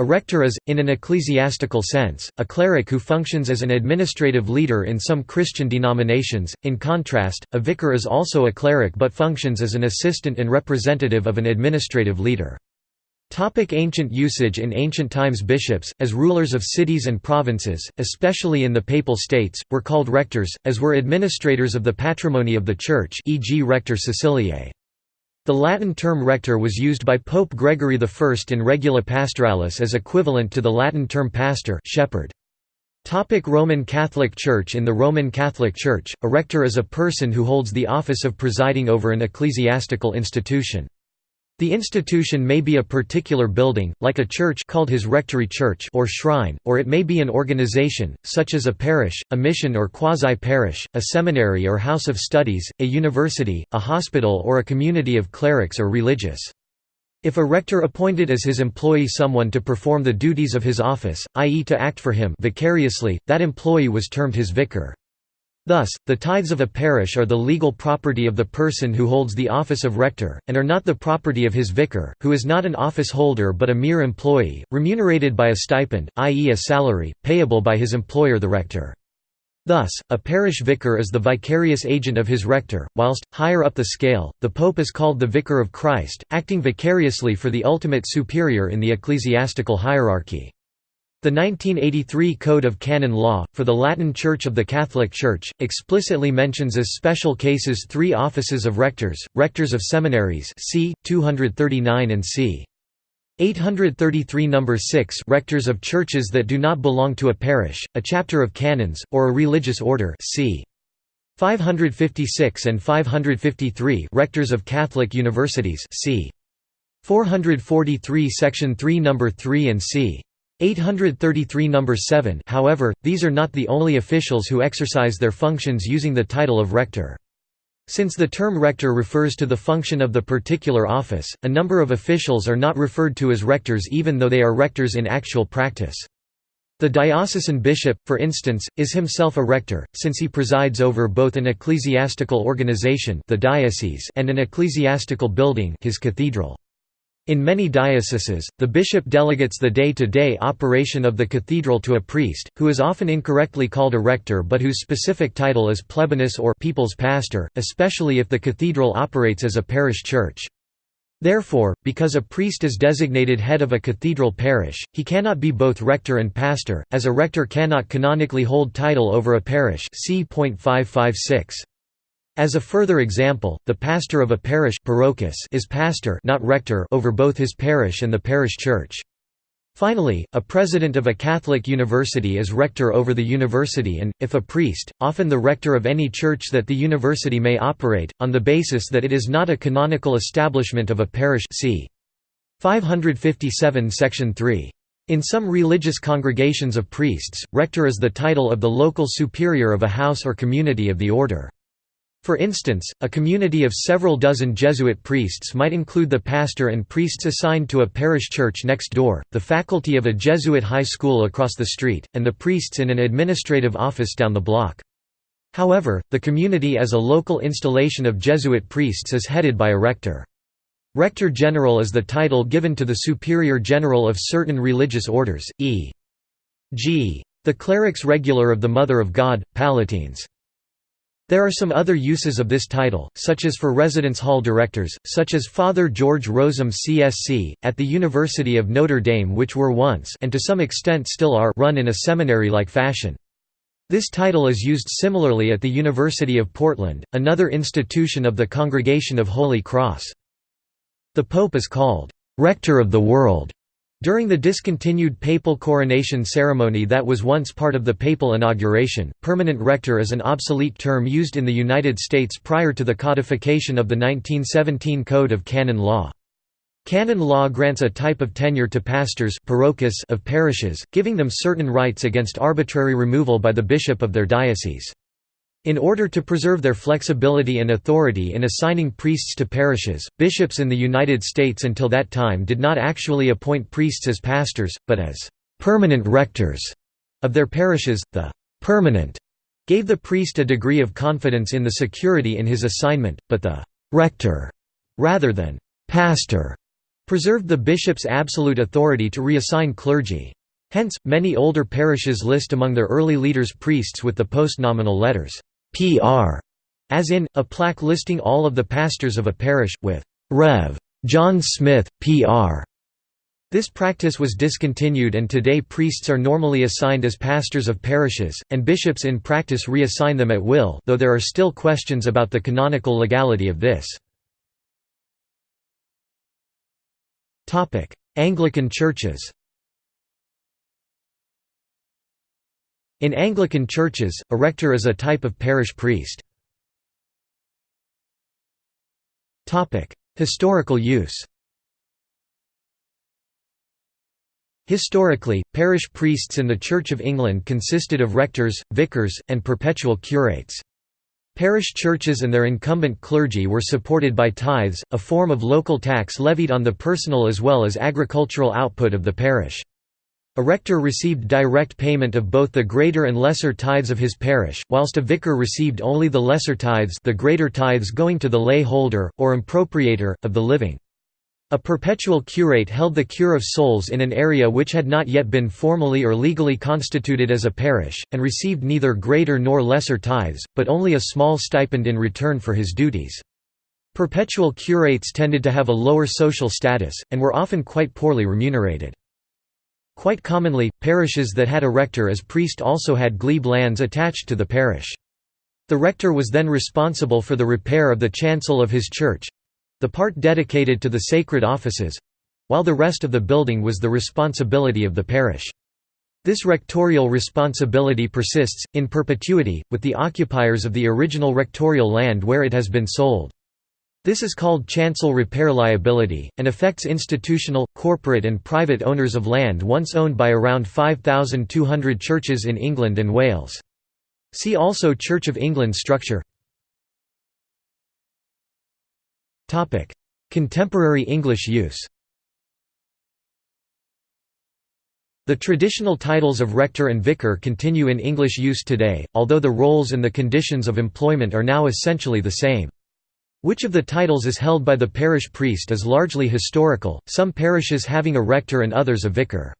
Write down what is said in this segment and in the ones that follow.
A rector is, in an ecclesiastical sense, a cleric who functions as an administrative leader in some Christian denominations. In contrast, a vicar is also a cleric but functions as an assistant and representative of an administrative leader. Topic ancient usage In ancient times bishops, as rulers of cities and provinces, especially in the Papal States, were called rectors, as were administrators of the patrimony of the Church e.g. rector Siciliae. The Latin term rector was used by Pope Gregory I in Regula Pastoralis as equivalent to the Latin term pastor shepherd. Topic Roman Catholic Church In the Roman Catholic Church, a rector is a person who holds the office of presiding over an ecclesiastical institution. The institution may be a particular building, like a church called his rectory church or shrine, or it may be an organization, such as a parish, a mission or quasi-parish, a seminary or house of studies, a university, a hospital or a community of clerics or religious. If a rector appointed as his employee someone to perform the duties of his office, i.e. to act for him vicariously, that employee was termed his vicar. Thus, the tithes of a parish are the legal property of the person who holds the office of rector, and are not the property of his vicar, who is not an office holder but a mere employee, remunerated by a stipend, i.e. a salary, payable by his employer the rector. Thus, a parish vicar is the vicarious agent of his rector, whilst, higher up the scale, the pope is called the Vicar of Christ, acting vicariously for the ultimate superior in the ecclesiastical hierarchy. The 1983 Code of Canon Law, for the Latin Church of the Catholic Church, explicitly mentions as special cases three offices of rectors, rectors of seminaries c. 239 and c. 833 No. 6 rectors of churches that do not belong to a parish, a chapter of canons, or a religious order c. 556 and 553 rectors of Catholic universities c. 443 section 3 No. 3 and c. 833 number 7 however, these are not the only officials who exercise their functions using the title of rector. Since the term rector refers to the function of the particular office, a number of officials are not referred to as rectors even though they are rectors in actual practice. The diocesan bishop, for instance, is himself a rector, since he presides over both an ecclesiastical organization the diocese and an ecclesiastical building his cathedral. In many dioceses, the bishop delegates the day-to-day -day operation of the cathedral to a priest, who is often incorrectly called a rector but whose specific title is plebanus or people's pastor, especially if the cathedral operates as a parish church. Therefore, because a priest is designated head of a cathedral parish, he cannot be both rector and pastor, as a rector cannot canonically hold title over a parish see point 556. As a further example, the pastor of a parish is pastor not rector over both his parish and the parish church. Finally, a president of a Catholic university is rector over the university and, if a priest, often the rector of any church that the university may operate, on the basis that it is not a canonical establishment of a parish c. 557 section 3. In some religious congregations of priests, rector is the title of the local superior of a house or community of the order. For instance, a community of several dozen Jesuit priests might include the pastor and priests assigned to a parish church next door, the faculty of a Jesuit high school across the street, and the priests in an administrative office down the block. However, the community as a local installation of Jesuit priests is headed by a rector. Rector General is the title given to the Superior General of certain religious orders, e.g. the Clerics Regular of the Mother of God, Pallottines. There are some other uses of this title, such as for residence hall directors, such as Father George Rosam CSC, at the University of Notre Dame which were once and to some extent still are run in a seminary-like fashion. This title is used similarly at the University of Portland, another institution of the Congregation of Holy Cross. The Pope is called, "'Rector of the World' During the discontinued papal coronation ceremony that was once part of the papal inauguration, permanent rector is an obsolete term used in the United States prior to the codification of the 1917 Code of Canon Law. Canon law grants a type of tenure to pastors of parishes, giving them certain rights against arbitrary removal by the bishop of their diocese. In order to preserve their flexibility and authority in assigning priests to parishes, bishops in the United States until that time did not actually appoint priests as pastors, but as permanent rectors of their parishes. The permanent gave the priest a degree of confidence in the security in his assignment, but the rector, rather than pastor, preserved the bishop's absolute authority to reassign clergy. Hence, many older parishes list among their early leaders priests with the postnominal letters PR, as in, a plaque listing all of the pastors of a parish, with Rev. John Smith, PR. This practice was discontinued and today priests are normally assigned as pastors of parishes, and bishops in practice reassign them at will though there are still questions about the canonical legality of this. Anglican churches In Anglican churches, a rector is a type of parish priest. Historical use Historically, parish priests in the Church of England consisted of rectors, vicars, and perpetual curates. Parish churches and their incumbent clergy were supported by tithes, a form of local tax levied on the personal as well as agricultural output of the parish. A rector received direct payment of both the greater and lesser tithes of his parish, whilst a vicar received only the lesser tithes the greater tithes going to the lay holder, or impropriator, of the living. A perpetual curate held the cure of souls in an area which had not yet been formally or legally constituted as a parish, and received neither greater nor lesser tithes, but only a small stipend in return for his duties. Perpetual curates tended to have a lower social status, and were often quite poorly remunerated. Quite commonly, parishes that had a rector as priest also had glebe lands attached to the parish. The rector was then responsible for the repair of the chancel of his church—the part dedicated to the sacred offices—while the rest of the building was the responsibility of the parish. This rectorial responsibility persists, in perpetuity, with the occupiers of the original rectorial land where it has been sold. This is called chancel repair liability, and affects institutional, corporate and private owners of land once owned by around 5,200 churches in England and Wales. See also Church of England structure Contemporary English use The traditional titles of rector and vicar continue in English use today, although the roles and the conditions of employment are now essentially the same. Which of the titles is held by the parish priest is largely historical, some parishes having a rector and others a vicar.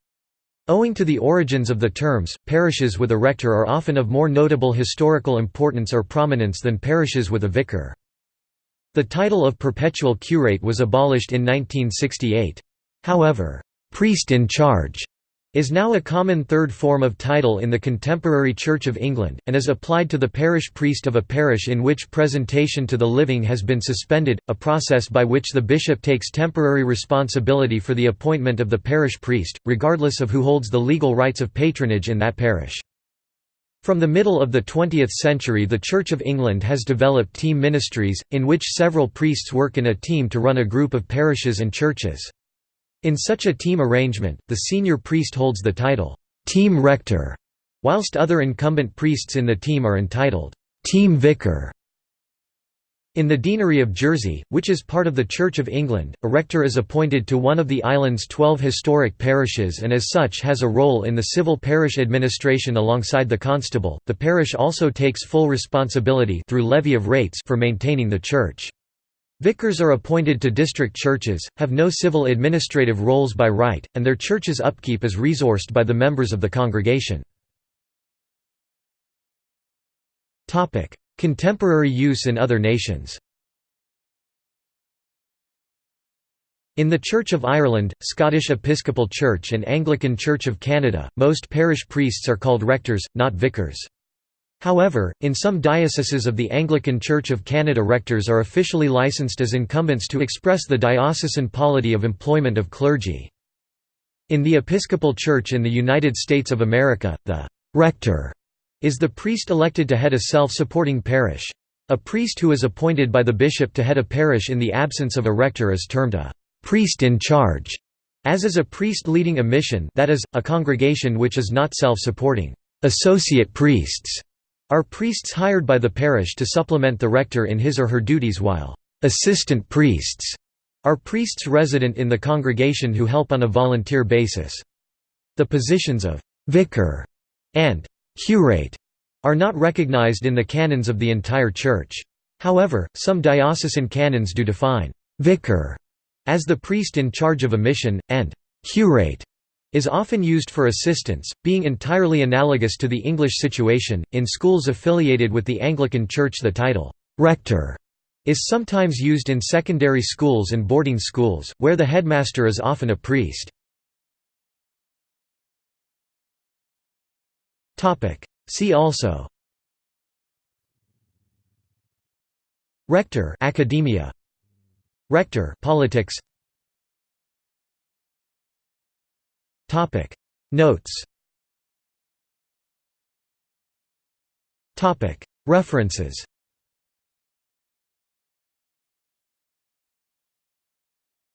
Owing to the origins of the terms, parishes with a rector are often of more notable historical importance or prominence than parishes with a vicar. The title of perpetual curate was abolished in 1968. However, priest in charge is now a common third form of title in the contemporary Church of England, and is applied to the parish priest of a parish in which presentation to the living has been suspended, a process by which the bishop takes temporary responsibility for the appointment of the parish priest, regardless of who holds the legal rights of patronage in that parish. From the middle of the 20th century the Church of England has developed team ministries, in which several priests work in a team to run a group of parishes and churches. In such a team arrangement, the senior priest holds the title, team rector, whilst other incumbent priests in the team are entitled, team vicar. In the Deanery of Jersey, which is part of the Church of England, a rector is appointed to one of the island's twelve historic parishes and as such has a role in the civil parish administration alongside the constable. The parish also takes full responsibility through levy of rates for maintaining the church. Vicars are appointed to district churches, have no civil administrative roles by right, and their church's upkeep is resourced by the members of the congregation. Contemporary use in other nations In the Church of Ireland, Scottish Episcopal Church and Anglican Church of Canada, most parish priests are called rectors, not vicars. However, in some dioceses of the Anglican Church of Canada rectors are officially licensed as incumbents to express the diocesan polity of employment of clergy. In the Episcopal Church in the United States of America, the «rector» is the priest elected to head a self-supporting parish. A priest who is appointed by the bishop to head a parish in the absence of a rector is termed a «priest in charge», as is a priest leading a mission that is, a congregation which is not self-supporting. Associate priests are priests hired by the parish to supplement the rector in his or her duties while assistant priests are priests resident in the congregation who help on a volunteer basis. The positions of vicar and curate are not recognized in the canons of the entire church. However, some diocesan canons do define vicar As the priest in charge of a mission, and «curate» is often used for assistance, being entirely analogous to the English situation. In schools affiliated with the Anglican Church, the title rector is sometimes used in secondary schools and boarding schools, where the headmaster is often a priest. See also Rector academia Rector politics Topic. Notes. Topic. References